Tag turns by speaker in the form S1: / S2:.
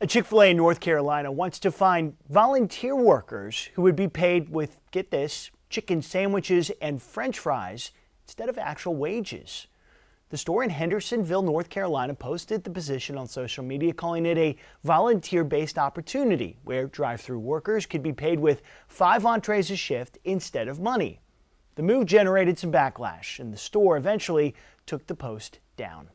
S1: A Chick-fil-A in North Carolina wants to find volunteer workers who would be paid with, get this, chicken sandwiches and french fries instead of actual wages. The store in Hendersonville, North Carolina posted the position on social media calling it a volunteer-based opportunity where drive-through workers could be paid with five entrees a shift instead of money. The move generated some backlash and the store eventually took the post down.